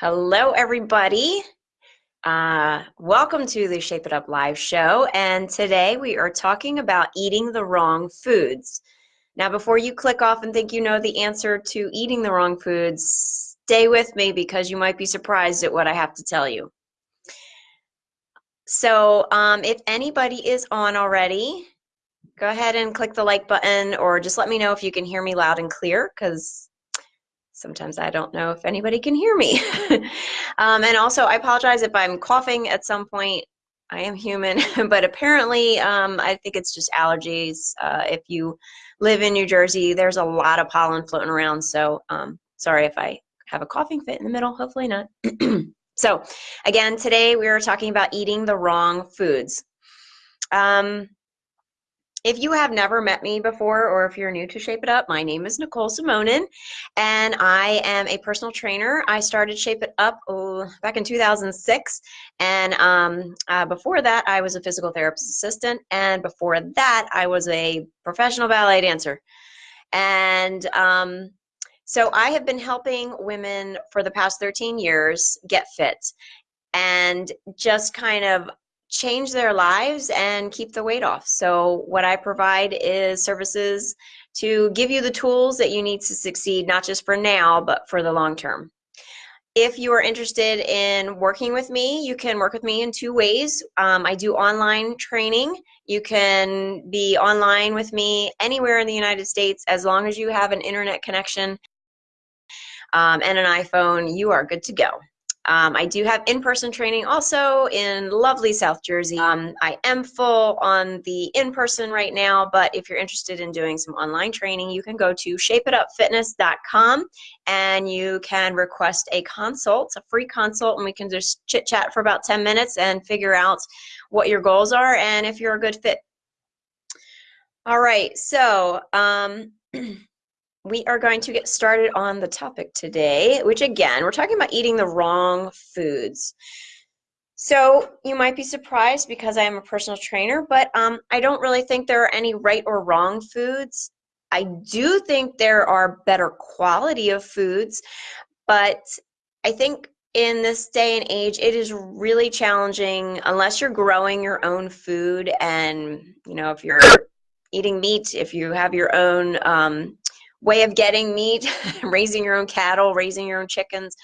Hello, everybody. Uh, welcome to the Shape It Up live show. And today we are talking about eating the wrong foods. Now, before you click off and think you know the answer to eating the wrong foods, stay with me because you might be surprised at what I have to tell you. So, um, if anybody is on already, go ahead and click the like button or just let me know if you can hear me loud and clear because sometimes I don't know if anybody can hear me. um, and also, I apologize if I'm coughing at some point. I am human, but apparently, um, I think it's just allergies. Uh, if you live in New Jersey, there's a lot of pollen floating around. So, um, sorry if I have a coughing fit in the middle. Hopefully, not. so, again, today we are talking about eating the wrong foods. Um, if you have never met me before or if you're new to Shape It Up, my name is Nicole Simonin and I am a personal trainer. I started Shape It Up oh, back in 2006 and um, uh, before that I was a physical therapist assistant and before that I was a professional ballet dancer. And um, so I have been helping women for the past 13 years get fit and just kind of change their lives and keep the weight off. So what I provide is services to give you the tools that you need to succeed, not just for now, but for the long term. If you are interested in working with me, you can work with me in two ways. Um, I do online training. You can be online with me anywhere in the United States as long as you have an internet connection um, and an iPhone, you are good to go. Um, I do have in-person training also in lovely South Jersey. Um, I am full on the in-person right now, but if you're interested in doing some online training, you can go to shapeitupfitness.com and you can request a consult, a free consult, and we can just chit-chat for about 10 minutes and figure out what your goals are and if you're a good fit. All right, so um, we are going to get started on the topic today, which again, we're talking about eating the wrong foods. So you might be surprised because I am a personal trainer, but um, I don't really think there are any right or wrong foods. I do think there are better quality of foods, but I think in this day and age, it is really challenging unless you're growing your own food and, you know, if you're eating meat, if you have your own um, way of getting meat, raising your own cattle, raising your own chickens,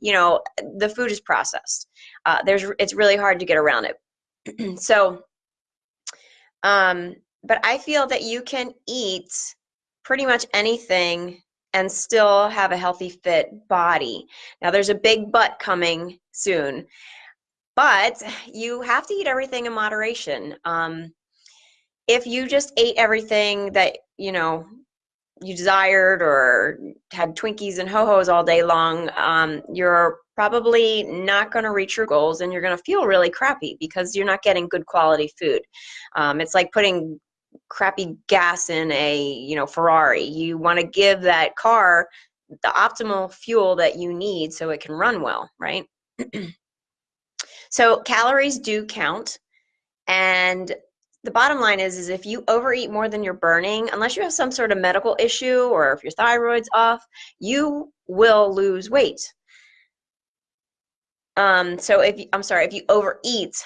you know, the food is processed. Uh, there's, it's really hard to get around it. so, um, but I feel that you can eat pretty much anything and still have a healthy, fit body. Now, there's a big but coming soon, but you have to eat everything in moderation. Um, if you just ate everything that, you know, you desired or had Twinkies and ho-hos all day long, um, you're probably not going to reach your goals and you're going to feel really crappy because you're not getting good quality food. Um, it's like putting crappy gas in a you know Ferrari. You want to give that car the optimal fuel that you need so it can run well, right? so calories do count and the bottom line is, is if you overeat more than you're burning, unless you have some sort of medical issue or if your thyroid's off, you will lose weight. Um, so if you, I'm sorry, if you overeat,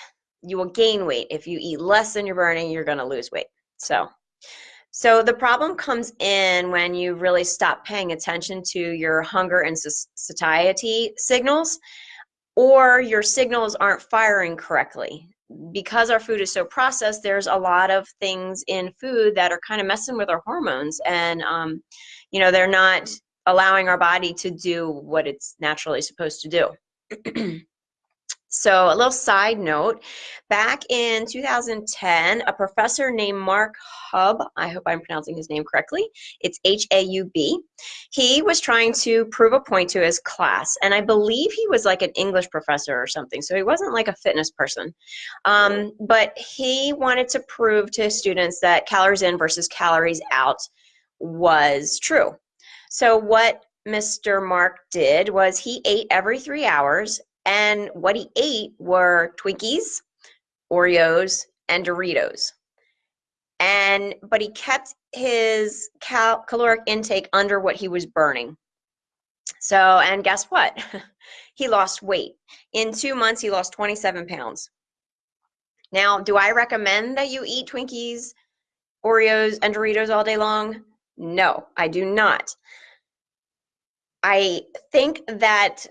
you will gain weight. If you eat less than you're burning, you're going to lose weight. So, so the problem comes in when you really stop paying attention to your hunger and satiety signals, or your signals aren't firing correctly because our food is so processed, there's a lot of things in food that are kind of messing with our hormones, and um, you know they're not allowing our body to do what it's naturally supposed to do. So a little side note, back in 2010, a professor named Mark Haub, I hope I'm pronouncing his name correctly, it's H-A-U-B, he was trying to prove a point to his class, and I believe he was like an English professor or something, so he wasn't like a fitness person. Um, but he wanted to prove to his students that calories in versus calories out was true. So what Mr. Mark did was he ate every three hours and what he ate were Twinkies, Oreos, and Doritos. And but he kept his cal caloric intake under what he was burning. So, and guess what? he lost weight. In two months, he lost 27 pounds. Now, do I recommend that you eat Twinkies, Oreos, and Doritos all day long? No, I do not. I think that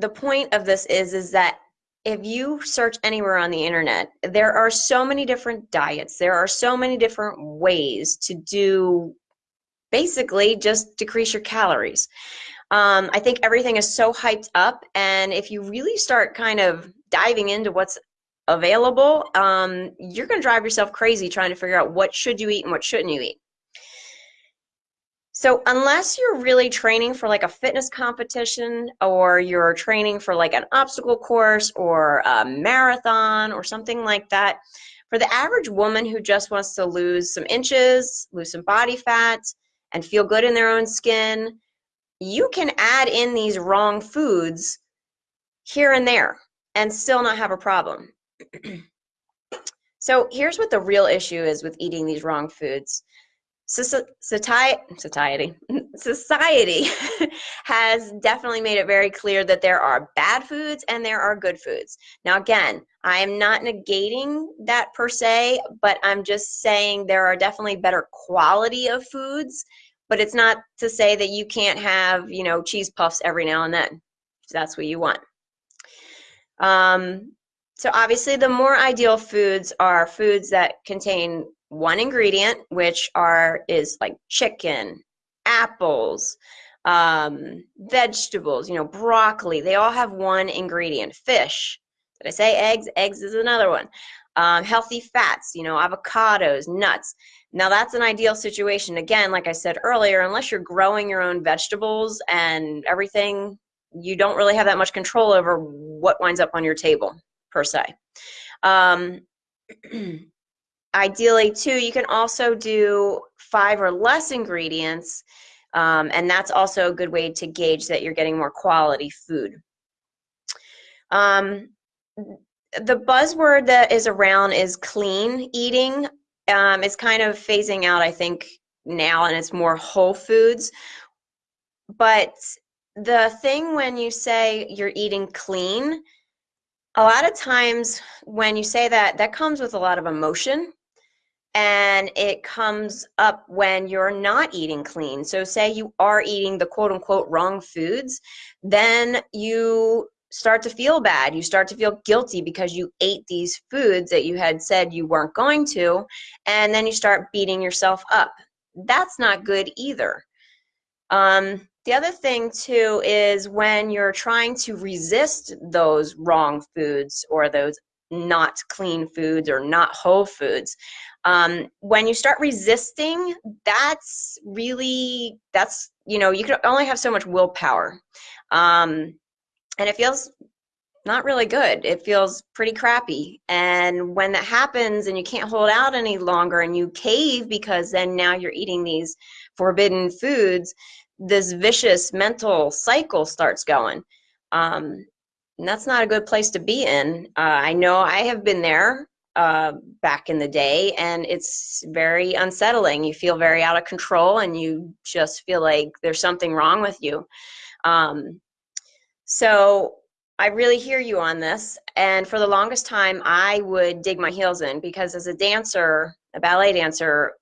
the point of this is is that if you search anywhere on the internet, there are so many different diets. There are so many different ways to do basically just decrease your calories. Um, I think everything is so hyped up, and if you really start kind of diving into what's available, um, you're going to drive yourself crazy trying to figure out what should you eat and what shouldn't you eat. So unless you're really training for like a fitness competition or you're training for like an obstacle course or a marathon or something like that, for the average woman who just wants to lose some inches, lose some body fat, and feel good in their own skin, you can add in these wrong foods here and there and still not have a problem. so here's what the real issue is with eating these wrong foods society society society has definitely made it very clear that there are bad foods and there are good foods. Now again i am not negating that per se but i'm just saying there are definitely better quality of foods but it's not to say that you can't have you know cheese puffs every now and then. If that's what you want. Um, so obviously the more ideal foods are foods that contain one ingredient, which are is like chicken, apples, um, vegetables, you know, broccoli. They all have one ingredient. Fish. Did I say eggs? Eggs is another one. Um, healthy fats, you know, avocados, nuts. Now that's an ideal situation. Again, like I said earlier, unless you're growing your own vegetables and everything, you don't really have that much control over what winds up on your table per se. Um, ideally too you can also do five or less ingredients um, and that's also a good way to gauge that you're getting more quality food. Um, the buzzword that is around is clean eating. Um, it's kind of phasing out i think now and it's more whole foods. But the thing when you say you're eating clean a lot of times when you say that that comes with a lot of emotion and it comes up when you're not eating clean. So, say you are eating the quote unquote wrong foods, then you start to feel bad. You start to feel guilty because you ate these foods that you had said you weren't going to, and then you start beating yourself up. That's not good either. Um, the other thing, too, is when you're trying to resist those wrong foods or those not clean foods or not whole foods, um, when you start resisting that's really that's you know you can only have so much willpower. Um, and it feels not really good. It feels pretty crappy. And when that happens and you can't hold out any longer and you cave because then now you're eating these forbidden foods this vicious mental cycle starts going. Um, and that's not a good place to be in uh, i know i have been there uh, back in the day, and it's very unsettling. You feel very out of control, and you just feel like there's something wrong with you. Um, so I really hear you on this. And for the longest time, I would dig my heels in because as a dancer, a ballet dancer,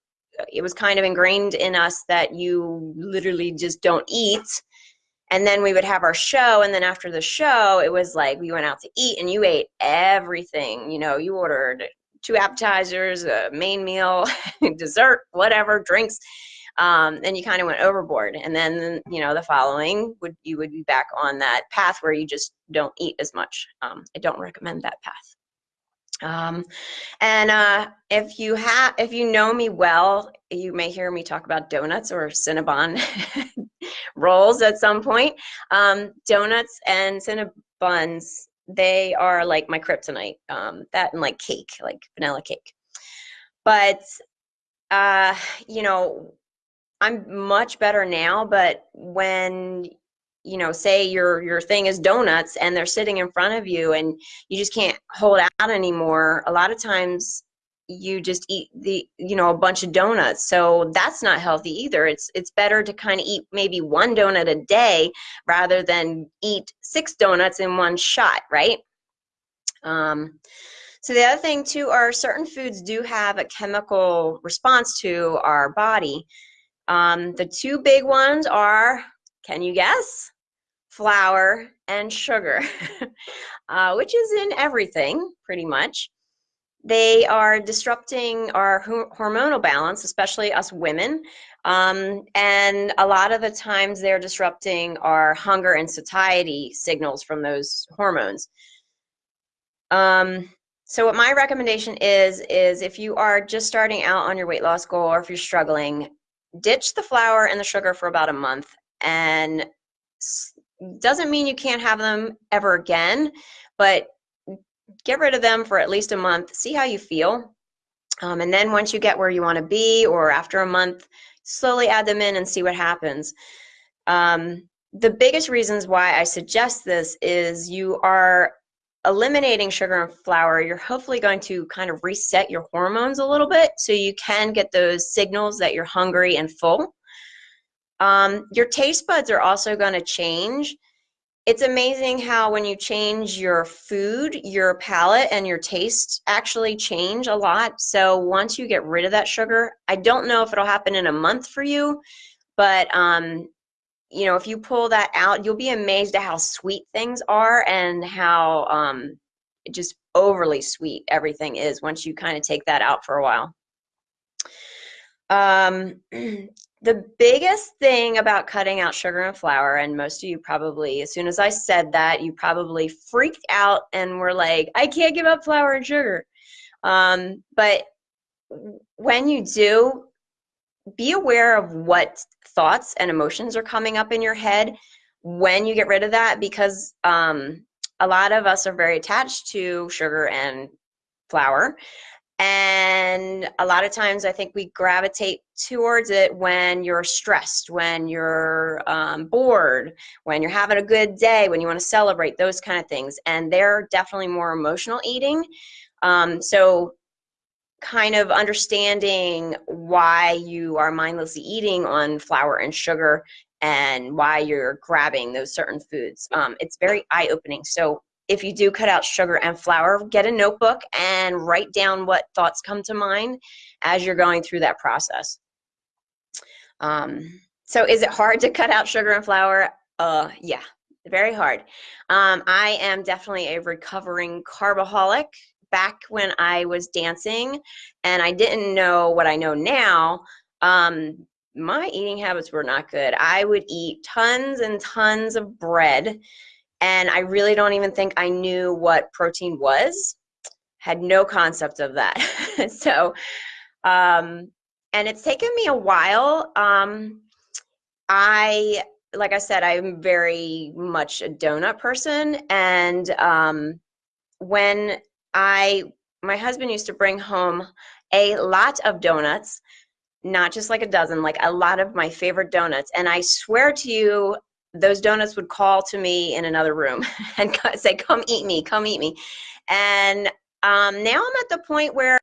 it was kind of ingrained in us that you literally just don't eat and then we would have our show and then after the show it was like we went out to eat and you ate everything you know you ordered two appetizers a main meal dessert whatever drinks um, and you kind of went overboard. And then you know the following would you would be back on that path where you just don't eat as much. Um, i don't recommend that path um, and uh, if you have, if you know me well, you may hear me talk about donuts or Cinnabon rolls at some point. Um, donuts and Cinnabons, they are like my kryptonite. Um, that and like cake, like vanilla cake. But uh, you know, I'm much better now. But when you know say your your thing is donuts and they're sitting in front of you and you just can't hold out anymore a lot of times you just eat the you know a bunch of donuts. So that's not healthy either. It's it's better to kind of eat maybe one donut a day rather than eat six donuts in one shot right? Um, so the other thing too are certain foods do have a chemical response to our body. Um, the two big ones are can you guess flour and sugar uh, which is in everything pretty much they are disrupting our hormonal balance, especially us women. Um, and a lot of the times they're disrupting our hunger and satiety signals from those hormones. Um, so what my recommendation is, is if you are just starting out on your weight loss goal or if you're struggling, ditch the flour and the sugar for about a month. And doesn't mean you can't have them ever again, but get rid of them for at least a month, see how you feel. Um, and then once you get where you want to be, or after a month, slowly add them in and see what happens. Um, the biggest reasons why I suggest this is you are eliminating sugar and flour, you're hopefully going to kind of reset your hormones a little bit so you can get those signals that you're hungry and full. Um, your taste buds are also going to change it's amazing how when you change your food, your palate and your taste actually change a lot. So once you get rid of that sugar, I don't know if it'll happen in a month for you, but um, you know, if you pull that out, you'll be amazed at how sweet things are and how um, just overly sweet everything is once you kind of take that out for a while. Um, the biggest thing about cutting out sugar and flour, and most of you probably, as soon as I said that, you probably freaked out and were like, I can't give up flour and sugar. Um, but when you do, be aware of what thoughts and emotions are coming up in your head when you get rid of that because um, a lot of us are very attached to sugar and flour and a lot of times I think we gravitate towards it when you're stressed, when you're um, bored, when you're having a good day, when you want to celebrate, those kind of things. And they're definitely more emotional eating. Um, so, kind of understanding why you are mindlessly eating on flour and sugar and why you're grabbing those certain foods. Um, it's very eye opening. So, if you do cut out sugar and flour, get a notebook and write down what thoughts come to mind as you're going through that process. Um, so is it hard to cut out sugar and flour? Uh, yeah, very hard. Um, I am definitely a recovering carboholic. Back when I was dancing and I didn't know what I know now, um, my eating habits were not good. I would eat tons and tons of bread and I really don't even think I knew what protein was. Had no concept of that. so, um, and it's taken me a while. Um, I, like I said, I'm very much a donut person, and um, when I, my husband used to bring home a lot of donuts not just like a dozen, like a lot of my favorite donuts. And I swear to you, those donuts would call to me in another room and say, "Come eat me, come eat me." And um, now I'm at the point where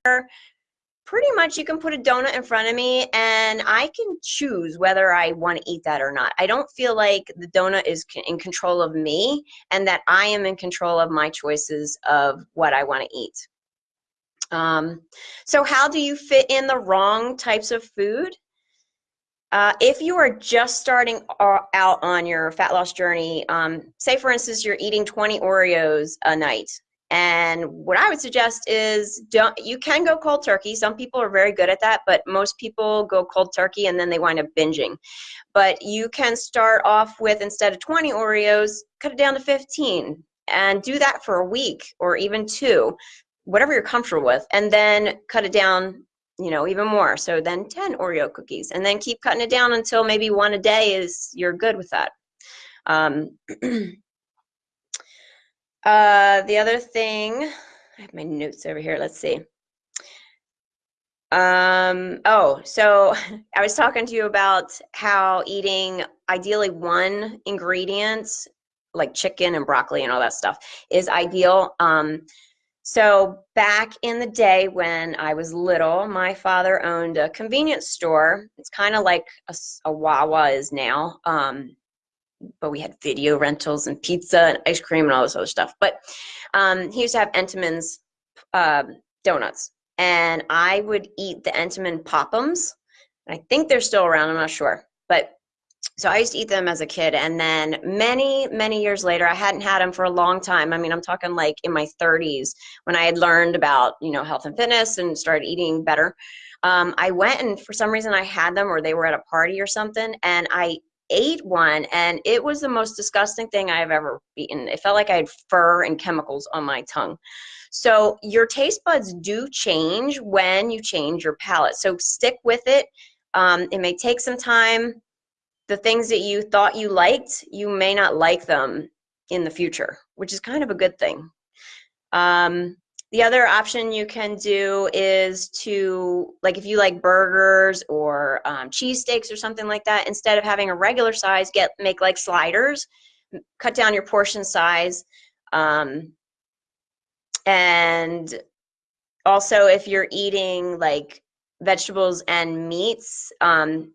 pretty much you can put a donut in front of me and I can choose whether I want to eat that or not. I don't feel like the donut is in control of me and that I am in control of my choices of what I want to eat. Um, so, how do you fit in the wrong types of food? Uh, if you are just starting out on your fat loss journey, um, say for instance you're eating 20 Oreos a night, and what I would suggest is don't you can go cold turkey. Some people are very good at that, but most people go cold turkey and then they wind up binging. But you can start off with instead of 20 Oreos, cut it down to 15 and do that for a week or even two, whatever you're comfortable with, and then cut it down you know, even more. So then 10 Oreo cookies and then keep cutting it down until maybe one a day is you're good with that. Um, uh, the other thing, I have my notes over here. Let's see. Um, oh, so I was talking to you about how eating ideally one ingredient like chicken and broccoli and all that stuff is ideal. Um, So back in the day when I was little, my father owned a convenience store. It's kind of like a, a, Wawa is now, um, but we had video rentals and pizza and ice cream and all this other stuff. But um, he used to have Entenmann's uh, donuts, and I would eat the Entenmann Pop'ems. I think they're still around. I'm not sure, but so I used to eat them as a kid, and then many, many years later, I hadn't had them for a long time. I mean, I'm talking like in my 30s when I had learned about you know health and fitness and started eating better. Um, I went and for some reason I had them, or they were at a party or something, and I ate one, and it was the most disgusting thing I've ever eaten. It felt like I had fur and chemicals on my tongue. So your taste buds do change when you change your palate. So stick with it. Um, it may take some time the things that you thought you liked, you may not like them in the future, which is kind of a good thing. Um, the other option you can do is to, like if you like burgers or um, cheesesteaks or something like that, instead of having a regular size, get make like sliders, cut down your portion size. Um, and also if you're eating like vegetables and meats, um,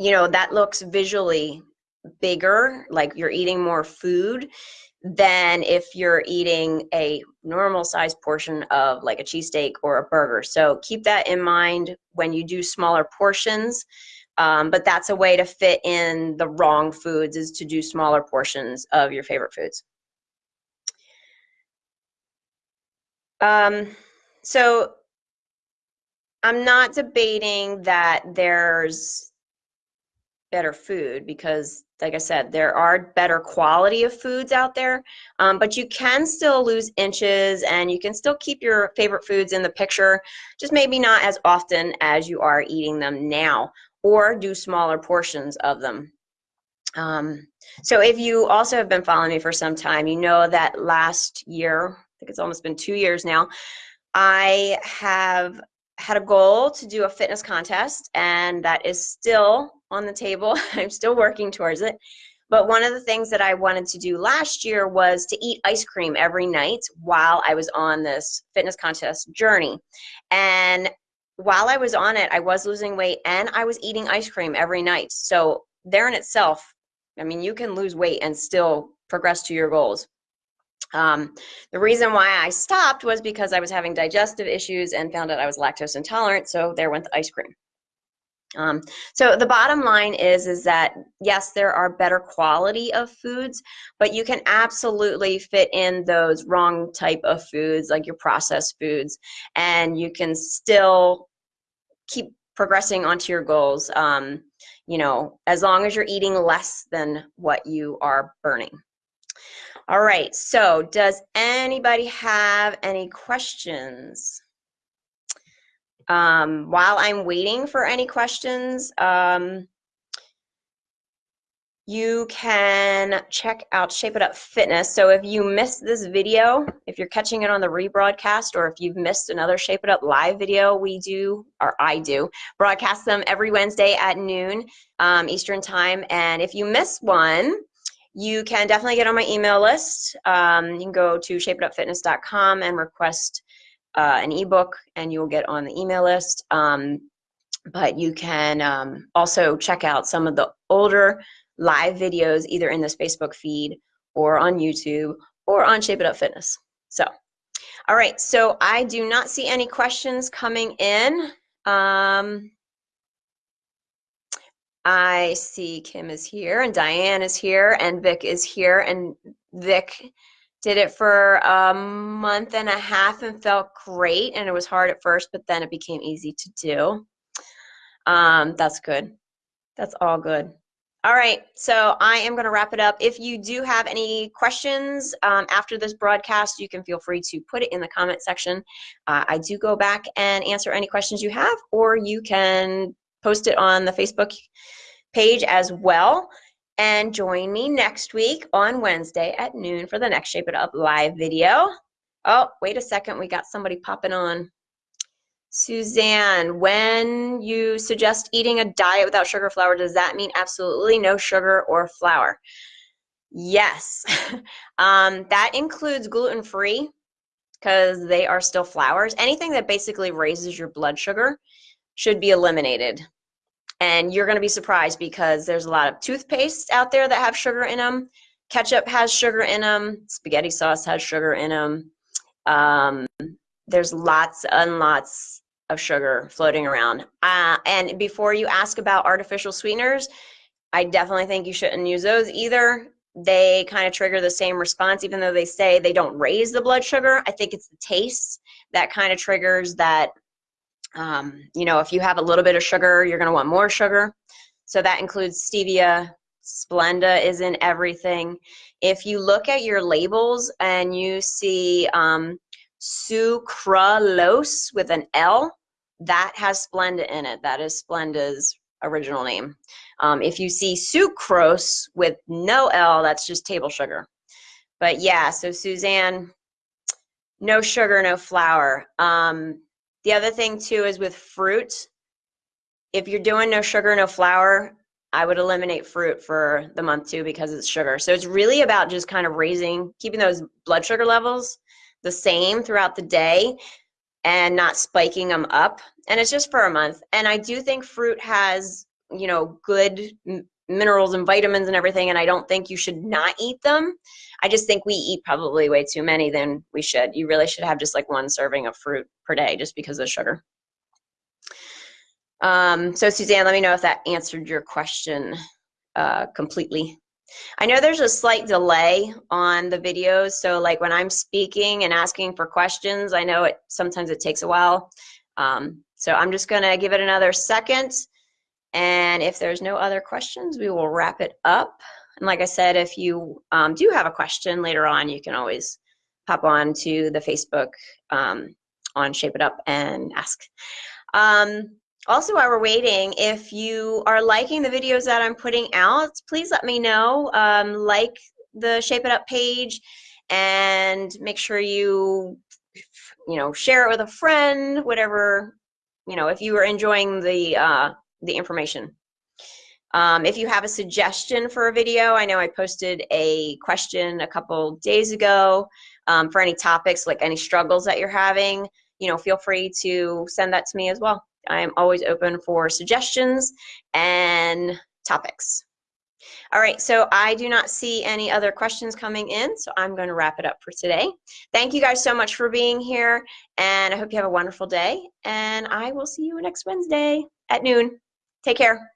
you know, that looks visually bigger, like you're eating more food than if you're eating a normal size portion of like a cheesesteak or a burger. So keep that in mind when you do smaller portions. Um, but that's a way to fit in the wrong foods is to do smaller portions of your favorite foods. Um, so I'm not debating that there's better food because like I said, there are better quality of foods out there, um, but you can still lose inches and you can still keep your favorite foods in the picture, just maybe not as often as you are eating them now, or do smaller portions of them. Um, so if you also have been following me for some time, you know that last year, I think it's almost been two years now, I have had a goal to do a fitness contest, and that is still on the table. I'm still working towards it. But one of the things that I wanted to do last year was to eat ice cream every night while I was on this fitness contest journey. And while I was on it, I was losing weight and I was eating ice cream every night. So, there in itself, I mean, you can lose weight and still progress to your goals. Um, the reason why I stopped was because I was having digestive issues and found out I was lactose intolerant, so there went the ice cream. Um, so the bottom line is is that yes, there are better quality of foods, but you can absolutely fit in those wrong type of foods, like your processed foods, and you can still keep progressing onto your goals. Um, you know, as long as you're eating less than what you are burning. All right, so does anybody have any questions? Um, while I'm waiting for any questions, um, you can check out Shape It Up Fitness. So if you missed this video, if you're catching it on the rebroadcast, or if you've missed another Shape It Up live video, we do, or I do, broadcast them every Wednesday at noon um, Eastern Time. And if you miss one, you can definitely get on my email list. Um, you can go to shapeitupfitness.com and request uh, an ebook, and you'll get on the email list. Um, but you can um, also check out some of the older live videos either in this Facebook feed or on YouTube or on Shape It Up Fitness. So, all right, so I do not see any questions coming in. Um, I see Kim is here and Diane is here and Vic is here and Vic did it for a month and a half and felt great and it was hard at first but then it became easy to do. Um, that's good. That's all good. All right, so I am going to wrap it up. If you do have any questions um, after this broadcast, you can feel free to put it in the comment section. Uh, I do go back and answer any questions you have, or you can post it on the Facebook page as well. And join me next week on Wednesday at noon for the next Shape It Up live video. Oh, wait a second. We got somebody popping on. Suzanne, when you suggest eating a diet without sugar flour, does that mean absolutely no sugar or flour? Yes. um, that includes gluten free because they are still flours. Anything that basically raises your blood sugar should be eliminated. And you're going to be surprised because there's a lot of toothpaste out there that have sugar in them. Ketchup has sugar in them. Spaghetti sauce has sugar in them. Um, there's lots and lots of sugar floating around. Uh, and before you ask about artificial sweeteners, I definitely think you shouldn't use those either. They kind of trigger the same response, even though they say they don't raise the blood sugar. I think it's the taste that kind of triggers that. Um, you know, if you have a little bit of sugar, you're going to want more sugar. So that includes stevia. Splenda is in everything. If you look at your labels and you see um, sucralose with an L, that has Splenda in it. That is Splenda's original name. Um, if you see sucrose with no L, that's just table sugar. But yeah, so Suzanne, no sugar, no flour. Um, the other thing too is with fruit, if you're doing no sugar, no flour, I would eliminate fruit for the month too because it's sugar. So it's really about just kind of raising, keeping those blood sugar levels the same throughout the day and not spiking them up. And it's just for a month. And I do think fruit has, you know, good minerals and vitamins and everything. And I don't think you should not eat them. I just think we eat probably way too many than we should. You really should have just like one serving of fruit per day just because of sugar. Um, so Suzanne, let me know if that answered your question uh, completely. I know there's a slight delay on the videos, so like when I'm speaking and asking for questions, I know it sometimes it takes a while. Um, so I'm just gonna give it another second, and if there's no other questions, we will wrap it up. And like I said, if you um, do have a question later on, you can always pop on to the Facebook um, on Shape It Up and ask. Um, also while we're waiting if you are liking the videos that i'm putting out please let me know um, like the shape it up page and make sure you you know share it with a friend whatever you know if you are enjoying the uh, the information um, if you have a suggestion for a video i know i posted a question a couple days ago um, for any topics like any struggles that you're having you know feel free to send that to me as well I'm always open for suggestions and topics. All right, so I do not see any other questions coming in, so I'm going to wrap it up for today. Thank you guys so much for being here, and I hope you have a wonderful day, and I will see you next Wednesday at noon. Take care.